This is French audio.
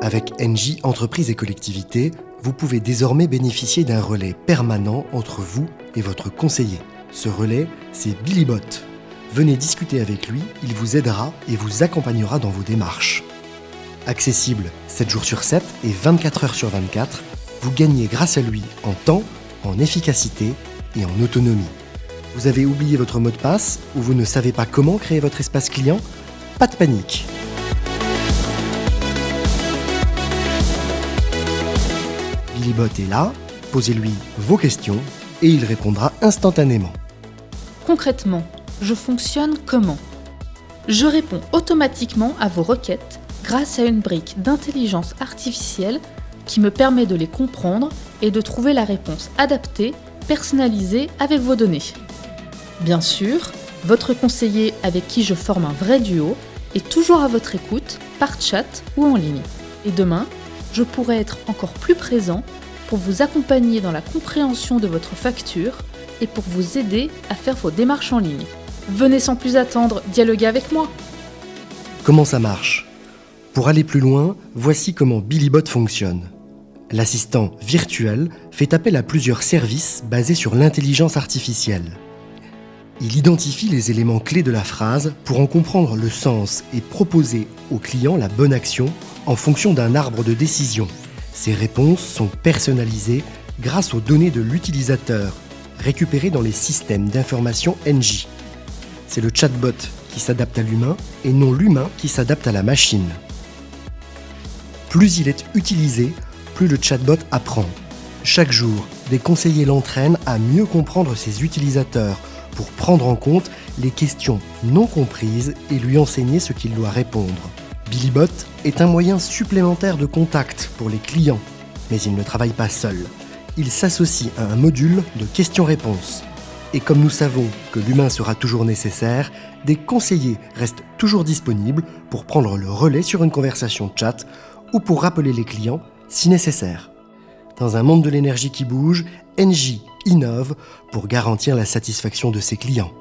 Avec NJ Entreprises et Collectivités, vous pouvez désormais bénéficier d'un relais permanent entre vous et votre conseiller. Ce relais, c'est Billybot. Venez discuter avec lui, il vous aidera et vous accompagnera dans vos démarches. Accessible 7 jours sur 7 et 24 heures sur 24, vous gagnez grâce à lui en temps, en efficacité et en autonomie. Vous avez oublié votre mot de passe ou vous ne savez pas comment créer votre espace client? Pas de panique Billybot est là, posez-lui vos questions et il répondra instantanément. Concrètement, je fonctionne comment? Je réponds automatiquement à vos requêtes grâce à une brique d'intelligence artificielle qui me permet de les comprendre et de trouver la réponse adaptée, personnalisée avec vos données. Bien sûr, votre conseiller avec qui je forme un vrai duo est toujours à votre écoute, par chat ou en ligne. Et demain, je pourrai être encore plus présent pour vous accompagner dans la compréhension de votre facture et pour vous aider à faire vos démarches en ligne. Venez sans plus attendre dialoguer avec moi. Comment ça marche? Pour aller plus loin, voici comment Billybot fonctionne. L'assistant virtuel fait appel à plusieurs services basés sur l'intelligence artificielle. Il identifie les éléments clés de la phrase pour en comprendre le sens et proposer au client la bonne action en fonction d'un arbre de décision. Ces réponses sont personnalisées grâce aux données de l'utilisateur récupérées dans les systèmes d'information NJ. C'est le chatbot qui s'adapte à l'humain et non l'humain qui s'adapte à la machine. Plus il est utilisé, plus le chatbot apprend. Chaque jour, des conseillers l'entraînent à mieux comprendre ses utilisateurs pour prendre en compte les questions non comprises et lui enseigner ce qu'il doit répondre. Billybot est un moyen supplémentaire de contact pour les clients, mais il ne travaille pas seul. Il s'associe à un module de questions-réponses. Et comme nous savons que l'humain sera toujours nécessaire, des conseillers restent toujours disponibles pour prendre le relais sur une conversation chat ou pour rappeler les clients si nécessaire. Dans un monde de l'énergie qui bouge, NJ innove pour garantir la satisfaction de ses clients.